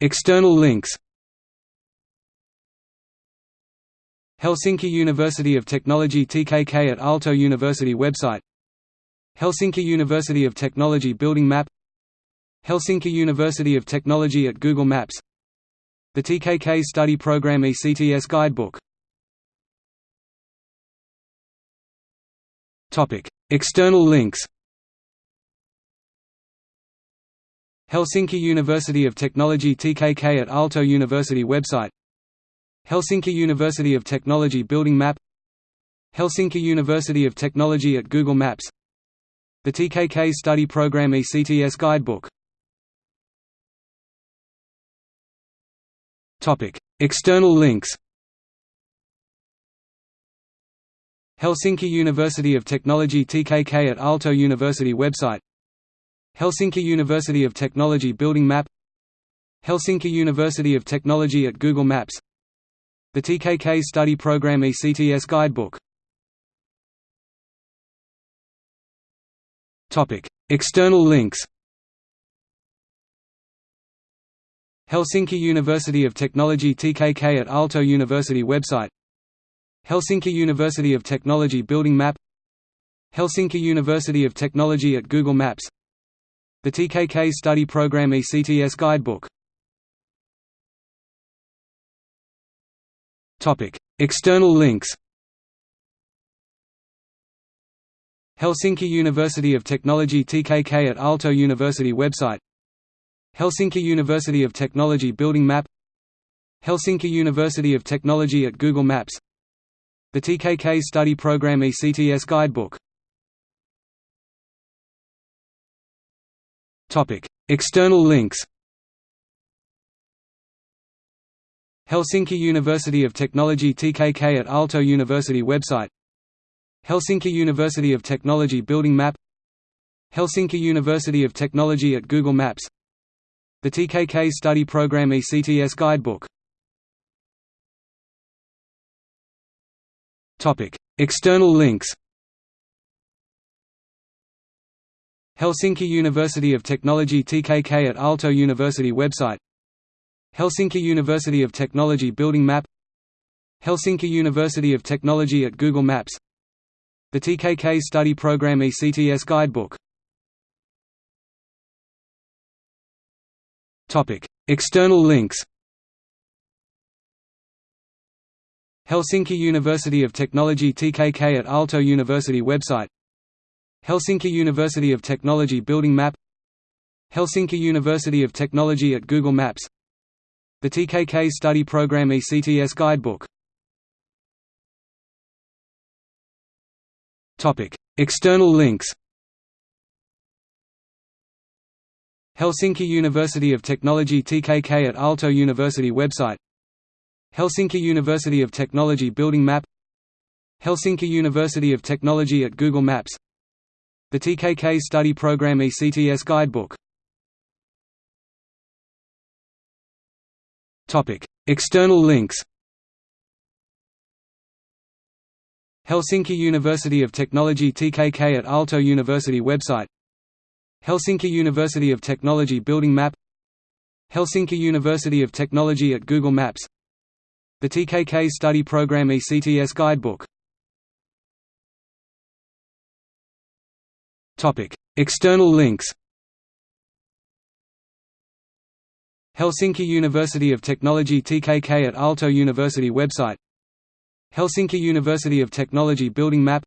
External links Helsinki University of Technology TKK at Aalto University website Helsinki University of Technology building map Helsinki University of Technology at Google Maps The TKK Study Program ECTS Guidebook External links Helsinki University of Technology TKK at Aalto University website. Helsinki University of Technology building map. Helsinki University of Technology at Google Maps. The TKK Study Program ECTS Guidebook. External links. Helsinki University of Technology TKK at Aalto University website Helsinki University of Technology building map Helsinki University of Technology at Google Maps The TKK Study Program ECTS Guidebook. External links. Helsinki University of Technology TKK at Aalto University website. Helsinki University of Technology building map. Helsinki University of Technology at Google Maps the TKK Study Program ECTS Guidebook. External links. Helsinki University of Technology TKK at Aalto University website. Helsinki University of Technology building map. Helsinki University of Technology at Google Maps. The TKK Study Program ECTS Guidebook External links Helsinki University of Technology TKK at Aalto University website Helsinki University of Technology building map Helsinki University of Technology at Google Maps The TKK Study Program ECTS Guidebook External links Helsinki University of Technology TKK at Aalto University website. Helsinki University of Technology building map. Helsinki University of Technology at Google Maps. The TKK Study Program ECTS Guidebook. External links. Helsinki University of Technology TKK at Aalto University website Helsinki University of Technology building map Helsinki University of Technology at Google Maps The TKK Study Program ECTS Guidebook. External links. Helsinki University of Technology TKK at Aalto University website. Helsinki University of Technology building map. Helsinki University of Technology at Google Maps the TKK Study Program ECTS Guidebook. External links. Helsinki University of Technology TKK at Aalto University website. Helsinki University of Technology building map. Helsinki University of Technology at Google Maps. The TKK Study Program ECTS Guidebook External links Helsinki University of Technology TKK at Aalto University website Helsinki University of Technology building map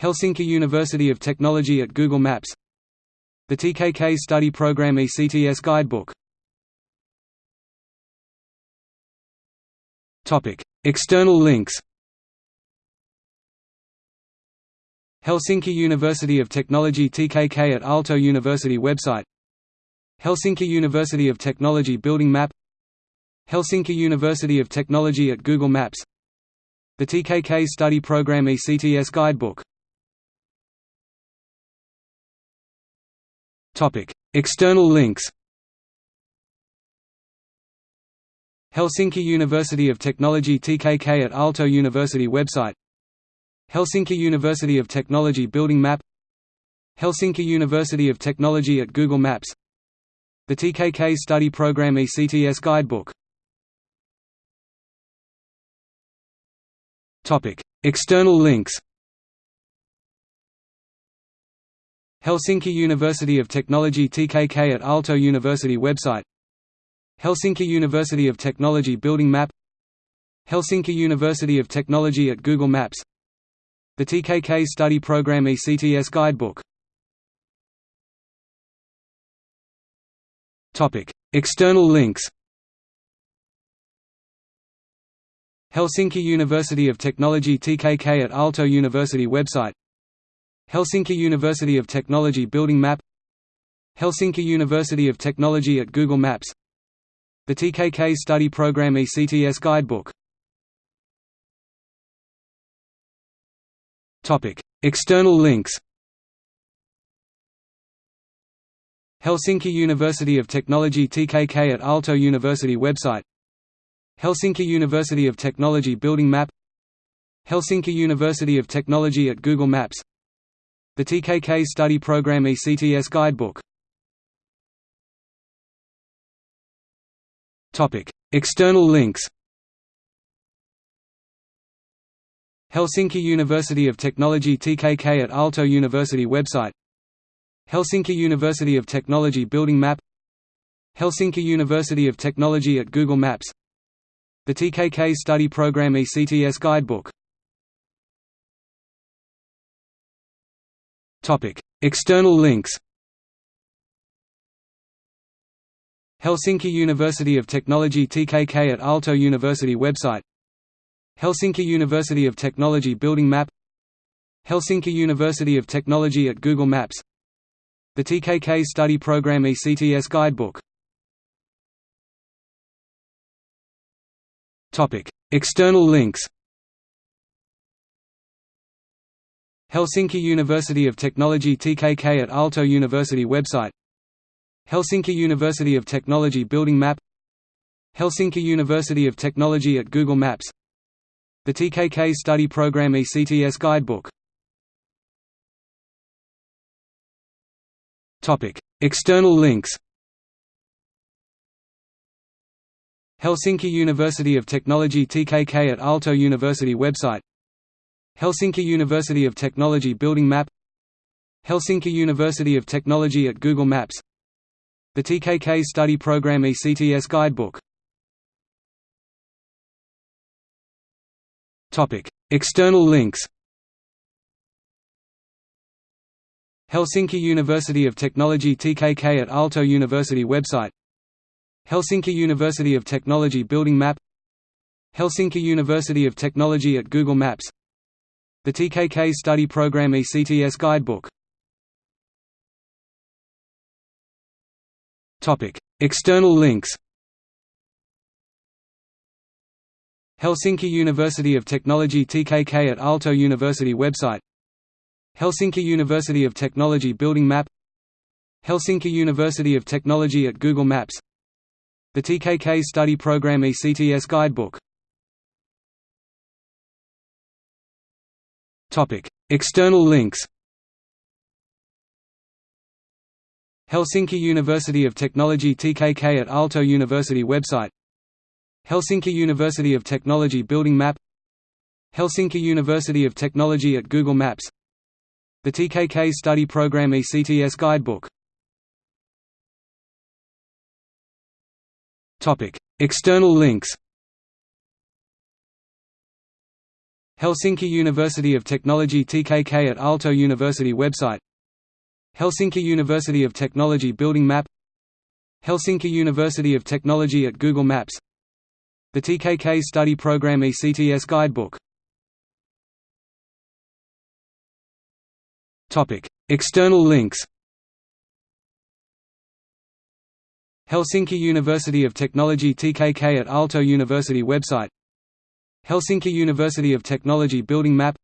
Helsinki University of Technology at Google Maps The TKK Study Program ECTS Guidebook External links Helsinki University of Technology TKK at Aalto University website. Helsinki University of Technology building map. Helsinki University of Technology at Google Maps. The TKK Study Program ECTS Guidebook. External links. Helsinki University of Technology TKK at Aalto University website Helsinki University of Technology building map. Helsinki University of Technology at Google Maps. The TKK Study Program ECTS Guidebook. External links. Helsinki University of Technology TKK at Aalto University website. Helsinki University of Technology Building Map. Helsinki University of Technology at Google Maps The TKK Study Program ECTS Guidebook. External links. Helsinki University of Technology TKK at Aalto University website. Helsinki University of Technology Building Map. Helsinki University of Technology at Google Maps. The TKK Study Program ECTS Guidebook External links Helsinki University of Technology TKK at Aalto University website Helsinki University of Technology Building Map Helsinki University of Technology at Google Maps The TKK Study Program ECTS Guidebook External links Helsinki University of Technology TKK at Aalto University website. Helsinki University of Technology Building Map. Helsinki University of Technology at Google Maps. The TKK Study Program ECTS Guidebook. External links. Helsinki University of Technology TKK at Aalto University website Helsinki University of Technology Building Map Helsinki University of Technology at Google Maps The TKK Study Program ECTS Guidebook. External links. Helsinki University of Technology TKK at Aalto University website. Helsinki University of Technology Building Map. Helsinki University of Technology at Google Maps The TKK Study Program ECTS Guidebook. External links. Helsinki University of Technology TKK at Aalto University website. Helsinki University of Technology Building Map. Helsinki University of Technology at Google Maps. The TKK Study Program ECTS Guidebook External links Helsinki University of Technology TKK at Aalto University website Helsinki University of Technology Building Map Helsinki University of Technology at Google Maps The TKK Study Program ECTS Guidebook External links Helsinki University of Technology TKK at Aalto University website. Helsinki University of Technology Building Map. Helsinki University of Technology at Google Maps. The TKK Study Program ECTS Guidebook. External links. Helsinki University of Technology TKK at Aalto University website Helsinki University of Technology Building Map Helsinki University of Technology at Google Maps The TKK Study Program ECTS Guidebook. External links. Helsinki University of Technology TKK at Aalto University website. Helsinki University of Technology Building Map. Helsinki University of Technology at Google Maps The TKK Study Program ECTS Guidebook. External links. Helsinki University of Technology TKK at Aalto University website. Helsinki University of Technology Building Map.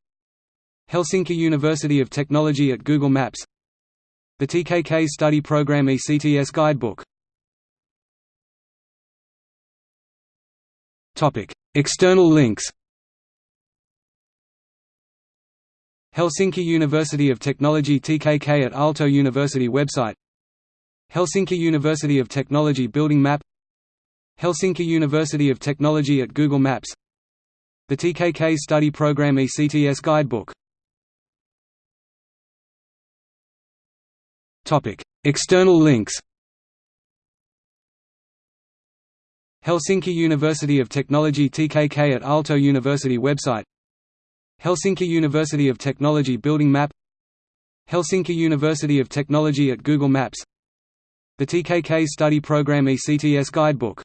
Helsinki University of Technology at Google Maps. The TKK Study Program ECTS Guidebook External links Helsinki University of Technology TKK at Aalto University website Helsinki University of Technology Building Map Helsinki University of Technology at Google Maps The TKK Study Program ECTS Guidebook External links Helsinki University of Technology TKK at Aalto University website. Helsinki University of Technology Building Map. Helsinki University of Technology at Google Maps. The TKK Study Program ECTS Guidebook